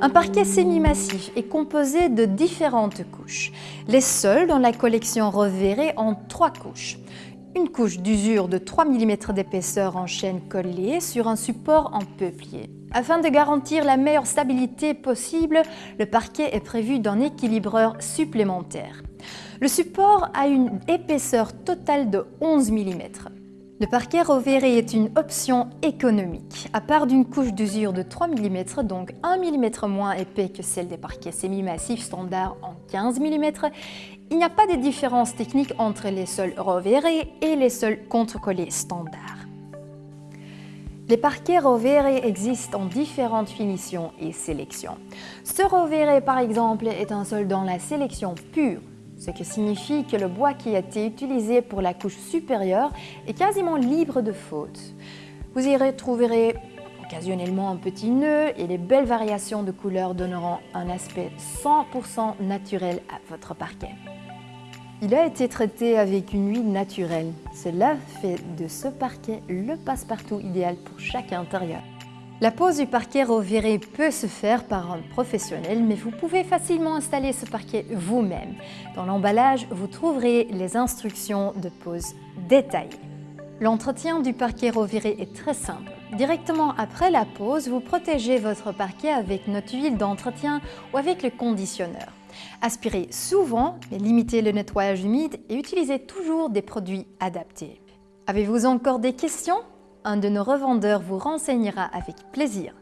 Un parquet semi-massif est composé de différentes couches. Les seuls dans la collection Reverré ont trois couches. Une couche d'usure de 3 mm d'épaisseur en chaîne collée sur un support en peuplier. Afin de garantir la meilleure stabilité possible, le parquet est prévu d'un équilibreur supplémentaire. Le support a une épaisseur totale de 11 mm. Le parquet Rovere est une option économique. À part d'une couche d'usure de 3 mm, donc 1 mm moins épais que celle des parquets semi-massifs standards en 15 mm, il n'y a pas de différence technique entre les sols Rovere et les sols contre-collés standards. Les parquets Rovere existent en différentes finitions et sélections. Ce Rovere, par exemple, est un sol dans la sélection pure, ce qui signifie que le bois qui a été utilisé pour la couche supérieure est quasiment libre de faute. Vous y retrouverez occasionnellement un petit nœud et les belles variations de couleurs donneront un aspect 100% naturel à votre parquet. Il a été traité avec une huile naturelle. Cela fait de ce parquet le passe-partout idéal pour chaque intérieur. La pose du parquet reviré peut se faire par un professionnel, mais vous pouvez facilement installer ce parquet vous-même. Dans l'emballage, vous trouverez les instructions de pose détaillées. L'entretien du parquet reviré est très simple. Directement après la pose, vous protégez votre parquet avec notre huile d'entretien ou avec le conditionneur. Aspirez souvent, mais limitez le nettoyage humide et utilisez toujours des produits adaptés. Avez-vous encore des questions? Un de nos revendeurs vous renseignera avec plaisir